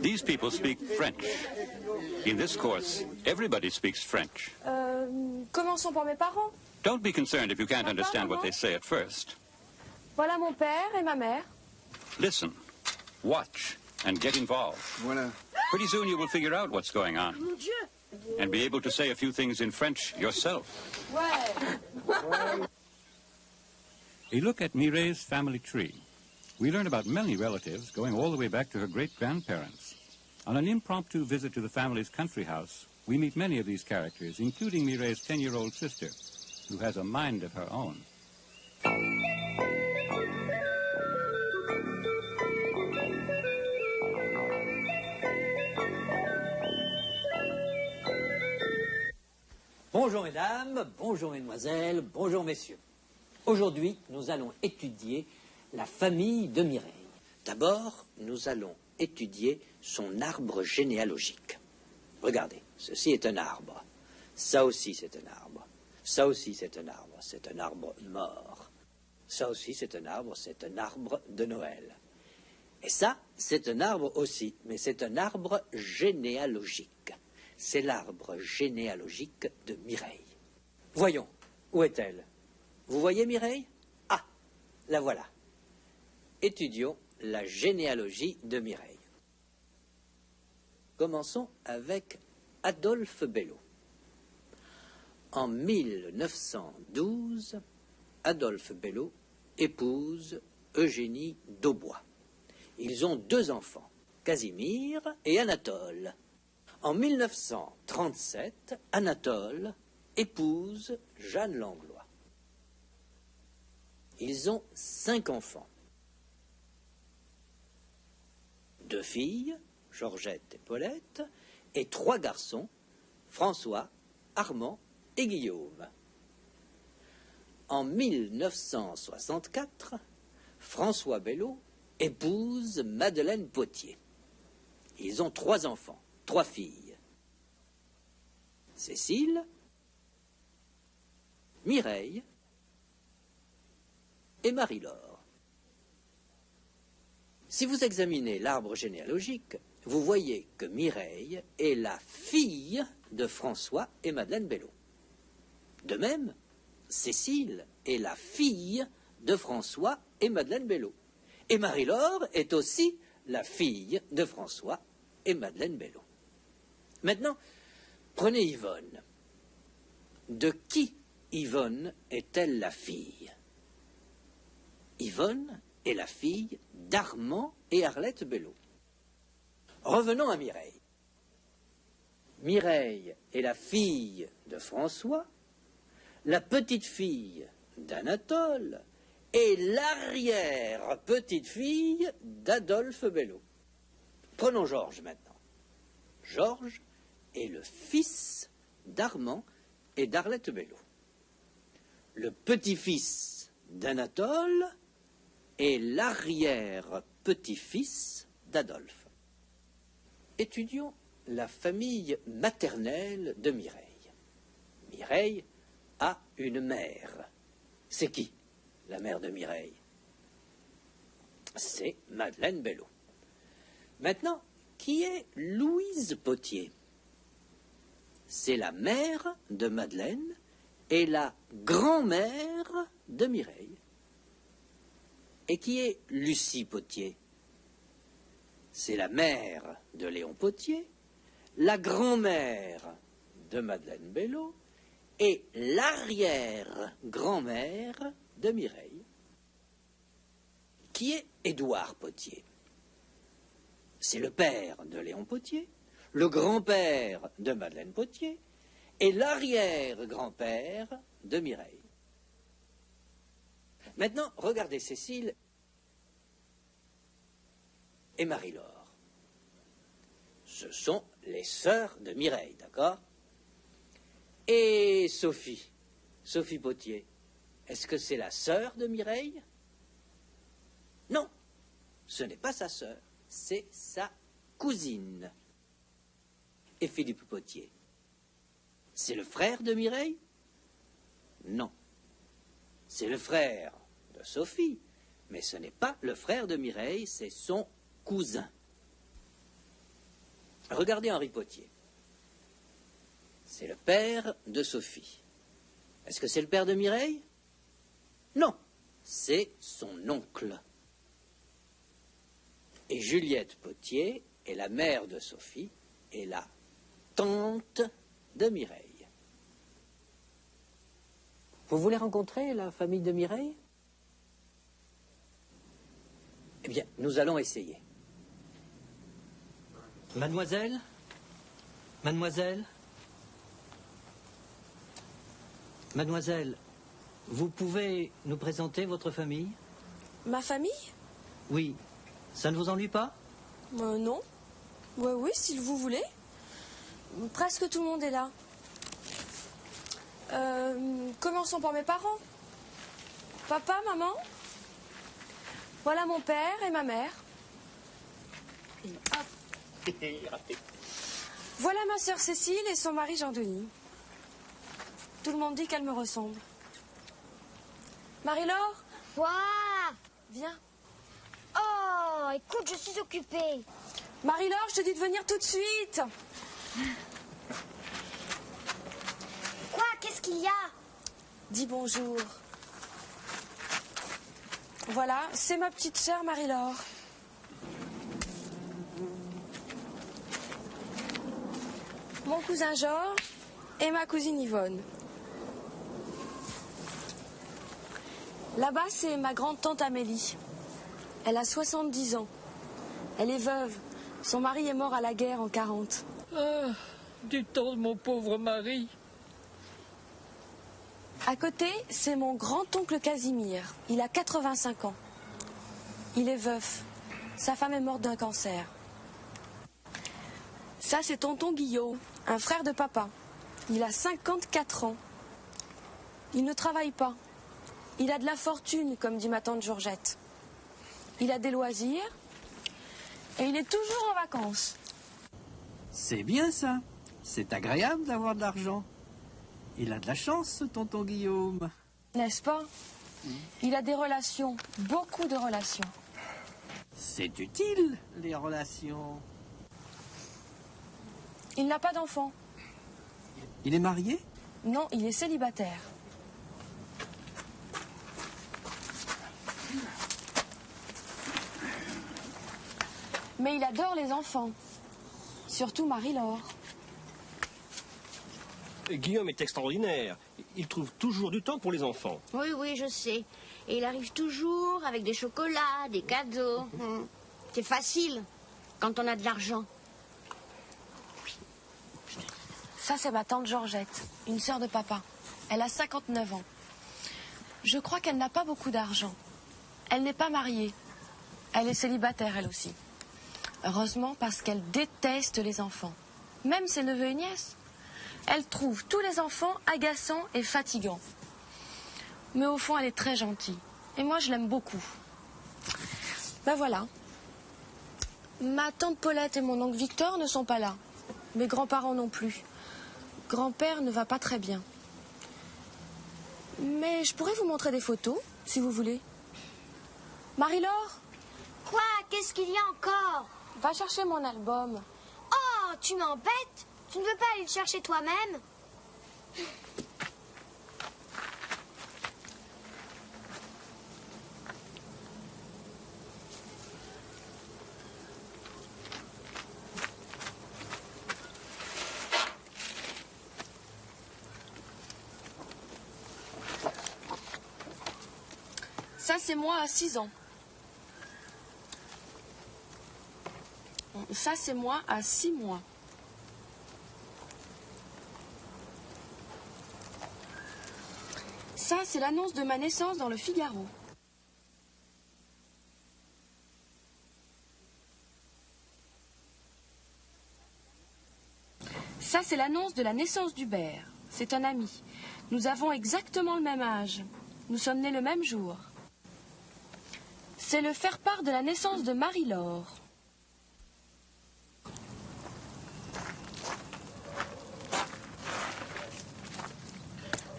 These people speak French. In this course, everybody speaks French. Euh, commençons par mes parents. Don't be concerned if you can't understand what they say at first. Voilà mon père et ma mère. Listen, watch, and get involved. Voilà. Pretty soon you will figure out what's going on Mon Dieu and be able to say a few things in French yourself. Ouais. A look at Mireille's family tree. We learn about many relatives going all the way back to her great-grandparents. On an impromptu visit to the family's country house, we meet many of these characters, including Mireille's 10-year-old sister, who has a mind of her own. Bonjour mesdames, bonjour mesdemoiselles, bonjour messieurs. Aujourd'hui, nous allons étudier la famille de Mireille. D'abord, nous allons étudier son arbre généalogique. Regardez, ceci est un arbre. Ça aussi, c'est un arbre. Ça aussi, c'est un arbre. C'est un arbre mort. Ça aussi, c'est un arbre. C'est un arbre de Noël. Et ça, c'est un arbre aussi, mais c'est un arbre généalogique. C'est l'arbre généalogique de Mireille. Voyons, où est-elle? Vous voyez Mireille? Ah, la voilà. Étudions la généalogie de Mireille. Commençons avec Adolphe Bello. En 1912, Adolphe Bello épouse Eugénie Daubois. Ils ont deux enfants, Casimir et Anatole. En 1937, Anatole épouse Jeanne Langlois. Ils ont cinq enfants. Deux filles, Georgette et Paulette, et trois garçons, François, Armand et Guillaume. En 1964, François Bello épouse Madeleine Potier. Ils ont trois enfants, trois filles. Cécile, Mireille et Marie-Laure. Si vous examinez l'arbre généalogique, vous voyez que Mireille est la fille de François et Madeleine Bello. De même, Cécile est la fille de François et Madeleine Bello. Et Marie-Laure est aussi la fille de François et Madeleine Bello. Maintenant, prenez Yvonne. De qui Yvonne est-elle la fille? Yvonne est la fille d'Armand et Arlette Bello. Revenons à Mireille. Mireille est la fille de François, la petite fille d'Anatole et l'arrière-petite-fille d'Adolphe Bello. Prenons Georges maintenant. Georges est le fils d'Armand et d'Arlette Bello. Le petit-fils d'Anatole est l'arrière-petit-fils d'Adolphe. Étudions la famille maternelle de Mireille. Mireille a une mère. C'est qui la mère de Mireille? C'est Madeleine Bello. Maintenant, qui est Louise Potier? C'est la mère de Madeleine et la grand-mère de Mireille. Et qui est Lucie Potier? C'est la mère de Léon Potier, la grand-mère de Madeleine Bello et l'arrière-grand-mère de Mireille. Qui est Édouard Potier C'est le père de Léon Potier, le grand-père de Madeleine Potier et l'arrière-grand-père de Mireille. Maintenant, regardez Cécile et Marie-Laure. Ce sont les sœurs de Mireille, d'accord? Et Sophie, Sophie Potier, est-ce que c'est la sœur de Mireille? Non, ce n'est pas sa sœur, c'est sa cousine. Et Philippe Potier, c'est le frère de Mireille? Non, c'est le frère de Sophie, mais ce n'est pas le frère de Mireille, c'est son cousin. Regardez Henri Potier. C'est le père de Sophie. Est-ce que c'est le père de Mireille? Non, c'est son oncle. Et Juliette Potier est la mère de Sophie et la tante de Mireille. Vous voulez rencontrer la famille de Mireille? Eh bien, nous allons essayer. Mademoiselle Mademoiselle Mademoiselle, vous pouvez nous présenter votre famille? Ma famille? Oui. Ça ne vous ennuie pas? Euh, Non. Ouais, oui, si vous voulez. Presque tout le monde est là. Euh, commençons par mes parents. Papa, maman? Voilà mon père et ma mère. Voilà ma sœur Cécile et son mari Jean-Denis. Tout le monde dit qu'elle me ressemble. Marie-Laure, Quoi? Viens. Oh, écoute, je suis occupée. Marie-Laure, je te dis de venir tout de suite. Quoi? Qu'est-ce qu'il y a? Dis bonjour. Voilà, c'est ma petite sœur Marie-Laure. Mon cousin Georges et ma cousine Yvonne. Là-bas, c'est ma grande-tante Amélie. Elle a 70 ans. Elle est veuve. Son mari est mort à la guerre en 40. Ah, du temps de mon pauvre mari. À côté, c'est mon grand-oncle Casimir. Il a 85 ans. Il est veuf. Sa femme est morte d'un cancer. Ça, c'est tonton Guillaume, un frère de papa. Il a 54 ans. Il ne travaille pas. Il a de la fortune, comme dit ma tante Georgette. Il a des loisirs et il est toujours en vacances. C'est bien ça. C'est agréable d'avoir de l'argent. Il a de la chance, ce tonton Guillaume. N'est-ce pas? Il a des relations, beaucoup de relations. C'est utile, les relations. Il n'a pas d'enfant. Il est marié? Non, il est célibataire. Mais il adore les enfants. Surtout Marie-Laure. Guillaume est extraordinaire. Il trouve toujours du temps pour les enfants. Oui, oui, je sais. Et il arrive toujours avec des chocolats, des cadeaux. C'est facile quand on a de l'argent. Ça, c'est ma tante Georgette, une sœur de papa. Elle a 59 ans. Je crois qu'elle n'a pas beaucoup d'argent. Elle n'est pas mariée. Elle est célibataire, elle aussi. Heureusement, parce qu'elle déteste les enfants. Même ses neveux et nièces. Elle trouve tous les enfants agaçants et fatigants. Mais au fond, elle est très gentille. Et moi, je l'aime beaucoup. Ben voilà. Ma tante Paulette et mon oncle Victor ne sont pas là. Mes grands-parents non plus. Grand-père ne va pas très bien. Mais je pourrais vous montrer des photos, si vous voulez. Marie-Laure, Quoi? Qu'est-ce qu'il y a encore? Va chercher mon album. Oh, tu m'embêtes? Tu ne veux pas aller le chercher toi-même? moi à 6 ans. Ça, c'est moi à 6 mois. Ça, c'est l'annonce de ma naissance dans le Figaro. Ça, c'est l'annonce de la naissance d'Hubert. C'est un ami. Nous avons exactement le même âge. Nous sommes nés le même jour. C'est le faire-part de la naissance de Marie-Laure.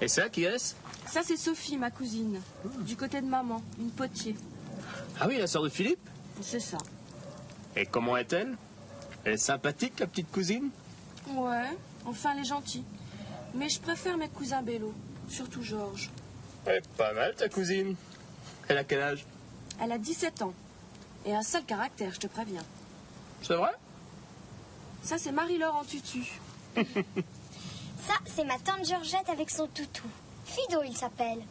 Et ça, qui est-ce? Ça, c'est Sophie, ma cousine. Du côté de maman, une potier. Ah oui, la sœur de Philippe? C'est ça. Et comment est-elle? Elle est sympathique, la petite cousine? Ouais, enfin elle est gentille. Mais je préfère mes cousins Bello, surtout Georges. Elle est pas mal, ta cousine. Elle a quel âge? Elle a 17 ans. Et un sale caractère, je te préviens. C'est vrai? Ça, c'est Marie-Laure en tutu. Ça, c'est ma tante Georgette avec son toutou. Fido, il s'appelle.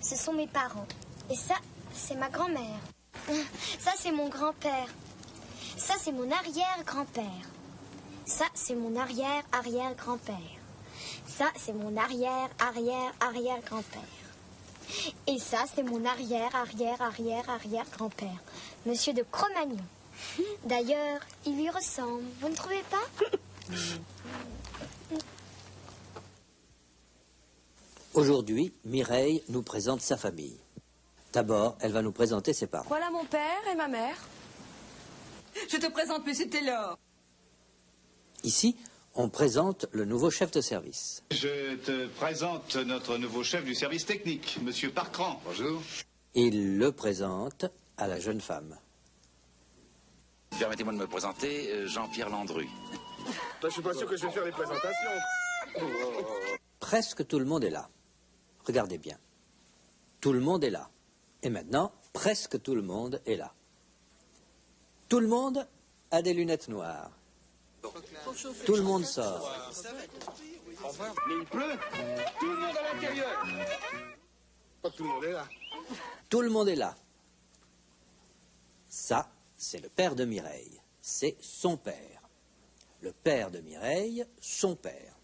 Ce sont mes parents. Et ça, c'est ma grand-mère. Ça, c'est mon grand-père. Ça, c'est mon arrière-grand-père. Ça, c'est mon arrière-arrière-grand-père. Ça, c'est mon arrière-arrière-arrière-grand-père. Et ça, c'est mon arrière-arrière-arrière-arrière-grand-père, Monsieur de Cro-Magnon. D'ailleurs, il lui ressemble, vous ne trouvez pas? Aujourd'hui, Mireille nous présente sa famille. D'abord, elle va nous présenter ses parents. Voilà mon père et ma mère. Je te présente M. Taylor. Ici, on présente le nouveau chef de service. Je te présente notre nouveau chef du service technique, Monsieur Parcran. Bonjour. Il le présente à la jeune femme. Permettez-moi de me présenter, euh, Jean-Pierre Landru. je suis pas sûr que je vais faire les présentations. Presque tout le monde est là. Regardez bien. Tout le monde est là. Et maintenant, presque tout le monde est là. Tout le monde a des lunettes noires. Tout le monde sort. Mais il pleut. Tout le monde à l'intérieur. Pas tout le monde est là. Tout le monde est là. Ça, c'est le père de Mireille. C'est son père. Le père de Mireille, son père.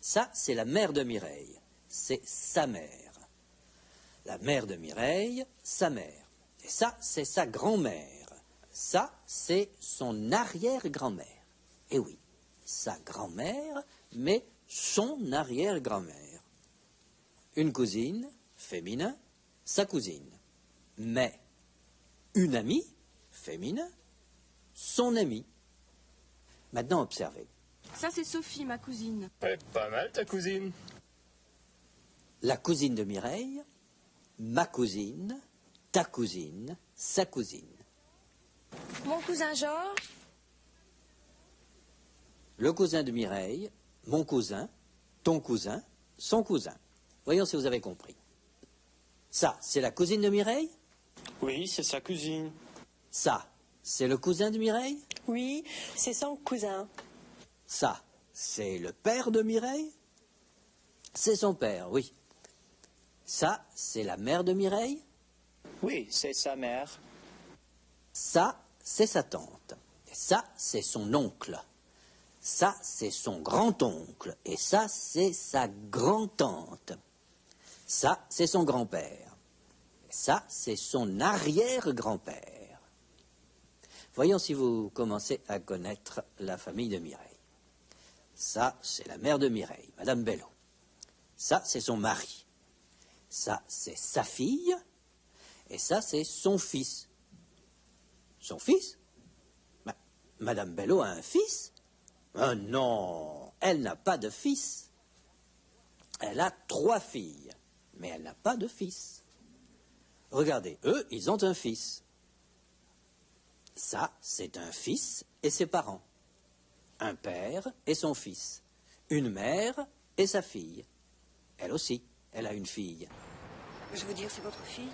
Ça, c'est la mère de Mireille. C'est sa mère. La mère de Mireille, sa mère. Et ça, c'est sa grand-mère. Ça, c'est son arrière-grand-mère. Et oui, sa grand-mère, mais son arrière-grand-mère. Une cousine, féminin, sa cousine. Mais une amie, féminin, son amie. Maintenant, observez. Ça, c'est Sophie, ma cousine. Elle est pas mal, ta cousine. La cousine de Mireille, ma cousine, ta cousine, sa cousine. Mon cousin Georges. Le cousin de Mireille, mon cousin, ton cousin, son cousin. Voyons si vous avez compris. Ça, c'est la cousine de Mireille? Oui, c'est sa cousine. Ça, c'est le cousin de Mireille? Oui, c'est son cousin. Ça, c'est le père de Mireille? C'est son père, oui. Ça, c'est la mère de Mireille? Oui, c'est sa mère. Ça, c'est sa tante. Et ça, c'est son oncle. Ça, c'est son grand-oncle. Et ça, c'est sa grand-tante. Ça, c'est son grand-père. Ça, c'est son arrière-grand-père. Voyons si vous commencez à connaître la famille de Mireille. Ça, c'est la mère de Mireille, Madame Bello. Ça, c'est son mari. Ça, c'est sa fille. Et ça, c'est son fils. Son fils? Ma- Madame Bello a un fils Ah non, elle n'a pas de fils. Elle a trois filles, mais elle n'a pas de fils. Regardez, eux, ils ont un fils. Ça, c'est un fils et ses parents. Un père et son fils. Une mère et sa fille. Elle aussi, elle a une fille. Je veux dire, c'est votre fille?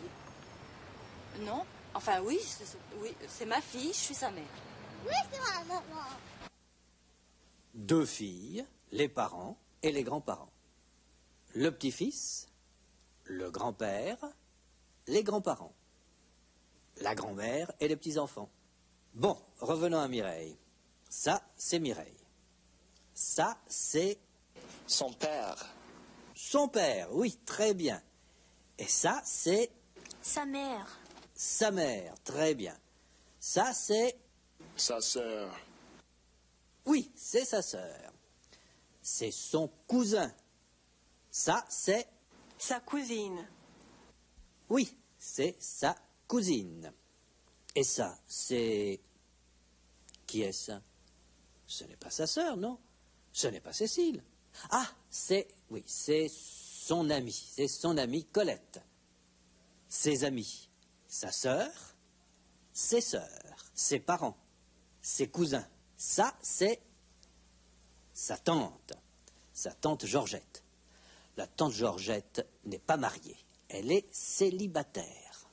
Non? Enfin, oui, c'est oui, c'est ma fille, je suis sa mère. Oui, c'est ma maman. Deux filles, les parents et les grands-parents. Le petit-fils, le grand-père, les grands-parents, la grand-mère et les petits-enfants. Bon, revenons à Mireille. Ça, c'est Mireille. Ça, c'est Son père. son père, oui, très bien. Et ça, c'est Sa mère. sa mère, très bien. Ça, c'est Sa sœur. Oui, c'est sa sœur. C'est son cousin. Ça, c'est... Sa cousine. Oui, c'est sa cousine. Et ça, c'est... Qui est ça Ce n'est pas sa sœur, non? Ce n'est pas Cécile. Ah, c'est... Oui, c'est son amie. C'est son amie Colette. Ses amis. Sa sœur, ses sœurs, ses parents, ses cousins, Ça, c'est sa tante, sa tante Georgette. La tante Georgette n'est pas mariée, elle est célibataire.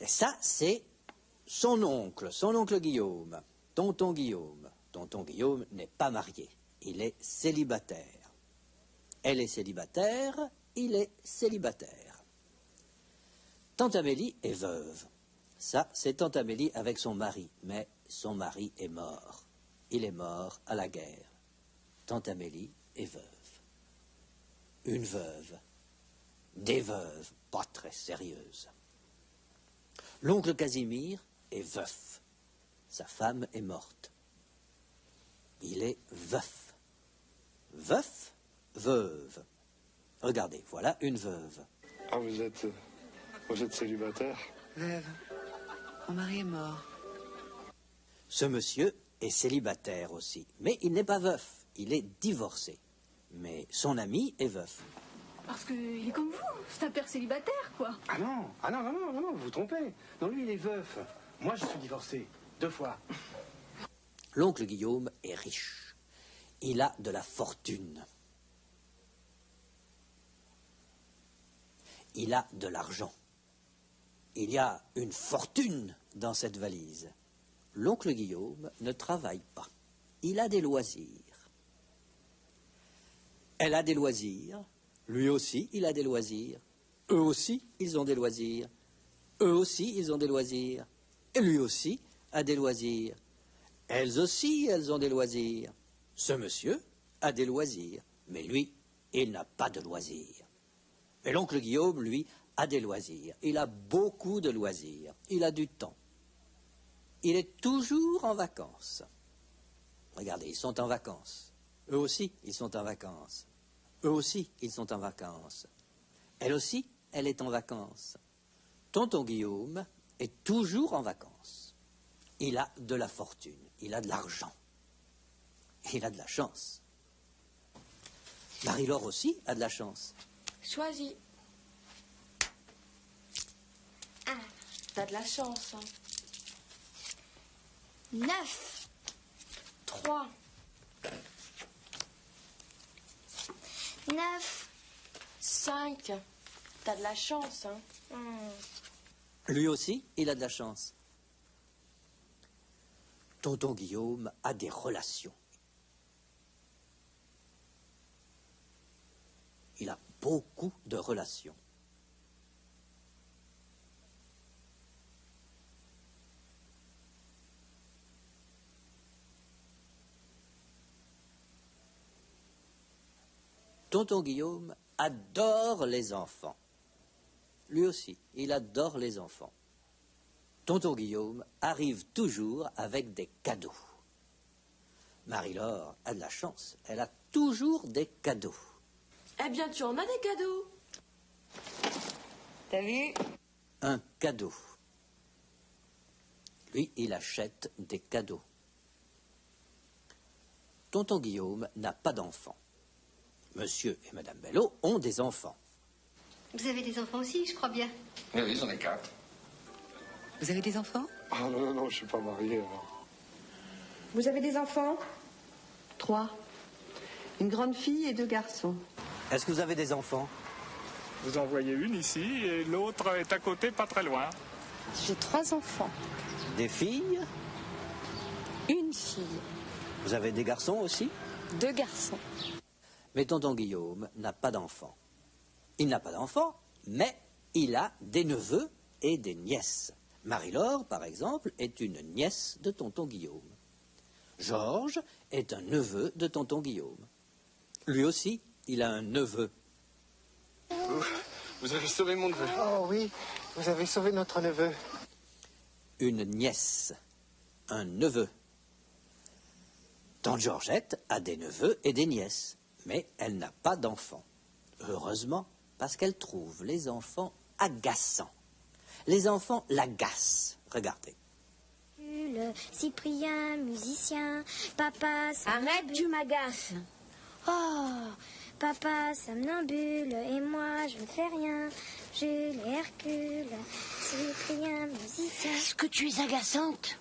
Et ça, c'est son oncle, son oncle Guillaume, tonton Guillaume. Tonton Guillaume n'est pas marié, il est célibataire. Elle est célibataire, il est célibataire. Tante Amélie est veuve. Ça, c'est Tante Amélie avec son mari, mais son mari est mort. Il est mort à la guerre. Tante Amélie est veuve. Une veuve. Des veuves, pas très sérieuses. L'oncle Casimir est veuf. Sa femme est morte. Il est veuf. Veuf, veuve. Regardez, voilà une veuve. Ah, vous êtes. Vous êtes célibataire? Veuve. Mon mari est mort. Ce monsieur est célibataire aussi, mais il n'est pas veuf, il est divorcé. Mais son ami est veuf. Parce qu'il est comme vous, c'est un père célibataire, quoi. Ah non, ah non, non, non, non, non, vous vous trompez. Non, lui, il est veuf. Moi, je suis divorcé. Deux fois. L'oncle Guillaume est riche. Il a de la fortune. Il a de l'argent. Il y a une fortune dans cette valise. L'oncle Guillaume ne travaille pas. Il a des loisirs. Elle a des loisirs. Lui aussi, il a des loisirs. Eux aussi, ils ont des loisirs. Eux aussi, ils ont des loisirs. Et lui aussi a des loisirs. Elles aussi, elles ont des loisirs. Ce monsieur a des loisirs, mais lui, il n'a pas de loisirs. Et l'oncle Guillaume, lui, a des loisirs. Il a beaucoup de loisirs. Il a du temps. Il est toujours en vacances. Regardez, ils sont en vacances. Eux aussi, ils sont en vacances. Eux aussi, ils sont en vacances. Elle aussi, elle est en vacances. Tonton Guillaume est toujours en vacances. Il a de la fortune, il a de l'argent, il a de la chance. Marie-Laure aussi a de la chance. Choisis. T'as de la chance. Hein. neuf, 3, neuf. 5. T'as de la chance. Hein. Hmm. Lui aussi, il a de la chance. Tonton Guillaume a des relations. Il a beaucoup de relations. Tonton Guillaume adore les enfants. Lui aussi, il adore les enfants. Tonton Guillaume arrive toujours avec des cadeaux. Marie-Laure a de la chance, elle a toujours des cadeaux. Eh bien, tu en as des cadeaux. T'as vu? Un cadeau. Lui, il achète des cadeaux. Tonton Guillaume n'a pas d'enfants. Monsieur et Madame Bello ont des enfants. Vous avez des enfants aussi, je crois bien. Oui, oui, j'en ai quatre. Vous avez des enfants? Ah non, non, non, je suis pas marié. Vous avez des enfants? Trois. Une grande fille et deux garçons. Est-ce que vous avez des enfants? Vous en voyez une ici et l'autre est à côté, pas très loin. J'ai trois enfants. Des filles? Une fille. Vous avez des garçons aussi? Deux garçons. Mais tonton Guillaume n'a pas d'enfants. Il n'a pas d'enfants, mais il a des neveux et des nièces. Marie-Laure, par exemple, est une nièce de tonton Guillaume. Georges est un neveu de tonton Guillaume. Lui aussi, il a un neveu. Vous, vous avez sauvé mon neveu. Oh oui, vous avez sauvé notre neveu. Une nièce. Un neveu. Tante Georgette a des neveux et des nièces, mais elle n'a pas d'enfants. Heureusement, parce qu'elle trouve les enfants agaçants. Les enfants l'agacent. Regardez. Le Cyprien, musicien, papa, Arrête, tu m'agaces. Oh, papa, somnambule, et moi, je ne fais rien. Jules et Hercule, Cyprien, musicien. Est-ce que tu es agaçante?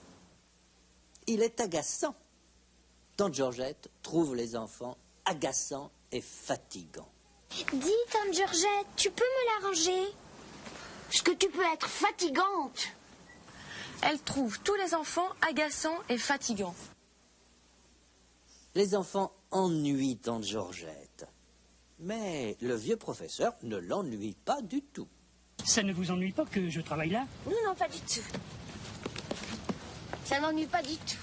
Il est agaçant. Tante Georgette trouve les enfants agaçants et fatigants. Dis, Tante Georgette, tu peux me l'arranger? Est-ce que tu peux être fatigante? Elle trouve tous les enfants agaçants et fatigants. Les enfants ennuient Tante Georgette. Mais le vieux professeur ne l'ennuie pas du tout. Ça ne vous ennuie pas que je travaille là? Non, non, pas du tout. Ça n'ennuie pas du tout.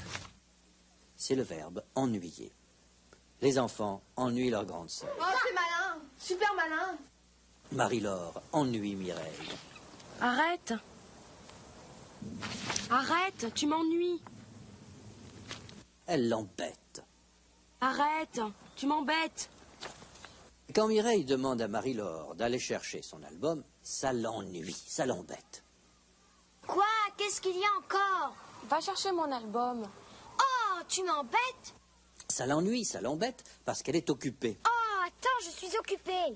C'est le verbe ennuyer. Les enfants ennuient leur grande sœur. Oh, c'est malin Super malin Marie-Laure ennuie Mireille. Arrête Arrête, tu m'ennuies. Elle l'embête. Arrête, tu m'embêtes. Quand Mireille demande à Marie-Laure d'aller chercher son album, ça l'ennuie, ça l'embête. Quoi? Qu'est-ce qu'il y a encore? Va chercher mon album. Oh, tu m'embêtes? Ça l'ennuie, ça l'embête, parce qu'elle est occupée. Oh, attends, je suis occupée.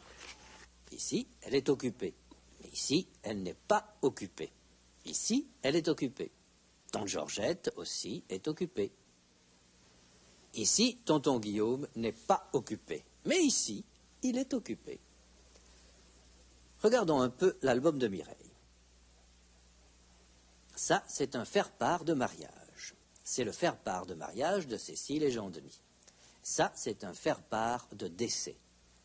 Ici, elle est occupée. Mais ici, elle n'est pas occupée. Ici, elle est occupée. Tante Georgette aussi est occupée. Ici, tonton Guillaume n'est pas occupé. Mais ici, il est occupé. Regardons un peu l'album de Mireille. Ça, c'est un faire-part de mariage. C'est le faire-part de mariage de Cécile et Jean-Denis. Ça, c'est un faire-part de décès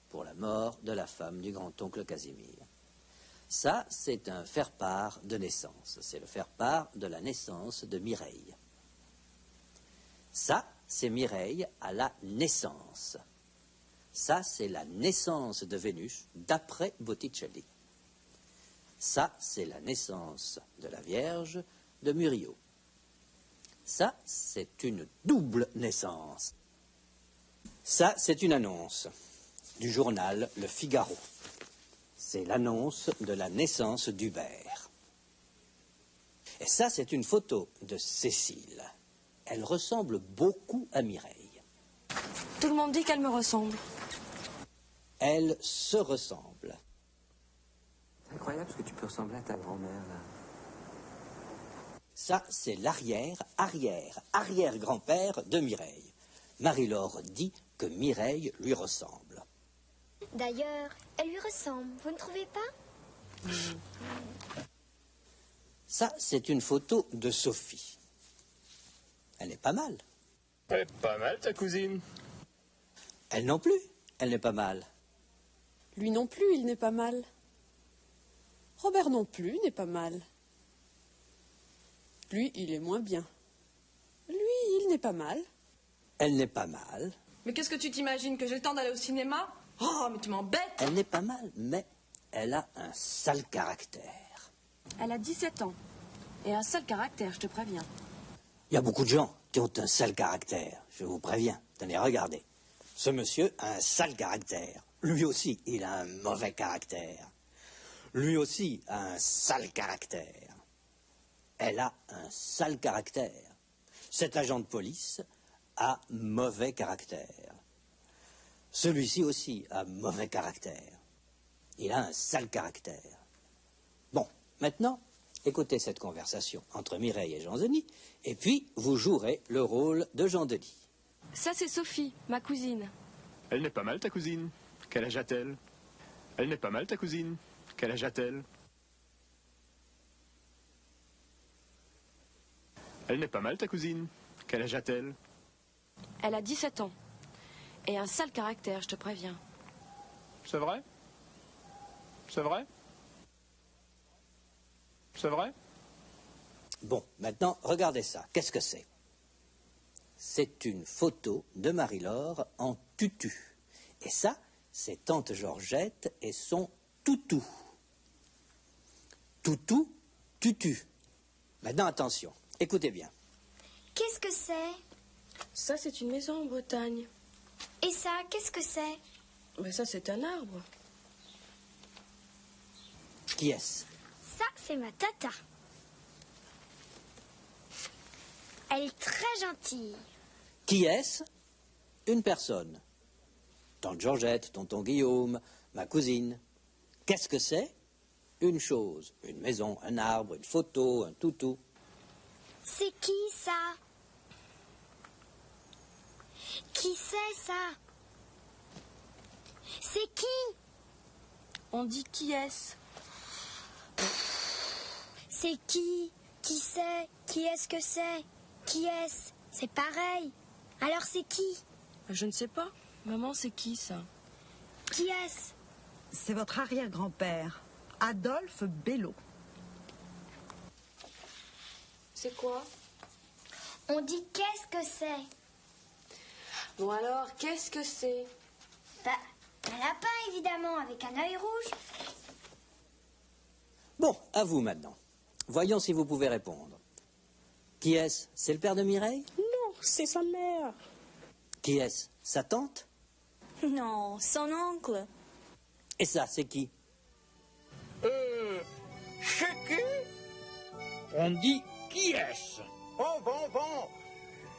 pour la mort de la femme du grand-oncle Casimir. Ça, c'est un faire-part de naissance. C'est le faire-part de la naissance de Mireille. Ça, c'est Mireille à la naissance. Ça, c'est la naissance de Vénus d'après Botticelli. Ça, c'est la naissance de la Vierge de Murillo. Ça, c'est une double naissance. Ça, c'est une annonce du journal Le Figaro. C'est l'annonce de la naissance d'Hubert. Et ça, c'est une photo de Cécile. Elle ressemble beaucoup à Mireille. Tout le monde dit qu'elle me ressemble. Elles se ressemblent. C'est incroyable ce que tu peux ressembler à ta grand-mère, là. Ça, c'est l'arrière, arrière, arrière-grand-père de Mireille. Marie-Laure dit que Mireille lui ressemble. D'ailleurs, elle lui ressemble, vous ne trouvez pas? Ça, c'est une photo de Sophie. Elle est pas mal. Elle est pas mal, ta cousine. Elle non plus. Elle n'est pas mal. Lui non plus, il n'est pas mal. Robert non plus n'est pas mal. Lui, il est moins bien. Lui, il n'est pas mal. Elle n'est pas mal. Mais qu'est-ce que tu t'imagines Que j'ai le temps d'aller au cinéma Oh, mais tu m'embêtes Elle n'est pas mal, mais elle a un sale caractère. Elle a 17 ans. Et un sale caractère, je te préviens. Il y a beaucoup de gens qui ont un sale caractère, je vous préviens. Tenez, regardez. Ce monsieur a un sale caractère. Lui aussi, il a un mauvais caractère. Lui aussi a un sale caractère. Elle a un sale caractère. Cet agent de police a mauvais caractère. Celui-ci aussi a mauvais caractère. Il a un sale caractère. Bon, maintenant, écoutez cette conversation entre Mireille et Jean-Denis, et puis vous jouerez le rôle de Jean-Denis. Ça, c'est Sophie, ma cousine. Elle n'est pas mal, ta cousine. Quel âge a-t-elle? Elle n'est pas mal, ta cousine. Quel âge a-t-elle? Elle n'est pas mal, ta cousine. Quel âge a-t-elle? Elle a 17 ans. Et un sale caractère, je te préviens. C'est vrai? C'est vrai? C'est vrai? Bon, maintenant, regardez ça. Qu'est-ce que c'est? C'est une photo de Marie-Laure en tutu. Et ça, c'est Tante Georgette et son toutou. Toutou, tutu. Maintenant, attention. Écoutez bien. Qu'est-ce que c'est? Ça, c'est une maison en Bretagne. Et ça, qu'est-ce que c'est? Mais ça, c'est un arbre. Qui est-ce Ça, c'est ma tata. Elle est très gentille. Qui est-ce? Une personne. Tante Georgette, tonton Guillaume, ma cousine. Qu'est-ce que c'est? Une chose, une maison, un arbre, une photo, un toutou. C'est qui ça? Qui c'est ça? C'est qui? On dit qui est-ce? C'est qui? Qui c'est? Qui est-ce que c'est? Qui est-ce? C'est pareil. Alors c'est qui? Je ne sais pas. Maman, c'est qui ça? Qui est-ce? C'est votre arrière-grand-père, Adolphe Bello. C'est quoi? On dit qu'est-ce que c'est? Bon alors, qu'est-ce que c'est? Bah, un lapin évidemment, avec un œil rouge. Bon, à vous maintenant. Voyons si vous pouvez répondre. Qui est-ce? C'est le père de Mireille? Non, c'est sa mère. Qui est-ce? Sa tante? Non, son oncle. Et ça, c'est qui? Euh. C'est qui? On dit qui est-ce? Oh, bon, bon.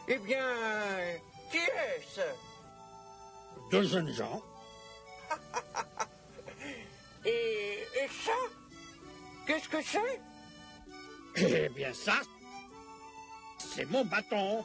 Eh bien, qui est-ce? Deux jeunes gens. et, et ça? Qu'est-ce que c'est? Eh bien ça, c'est mon bâton.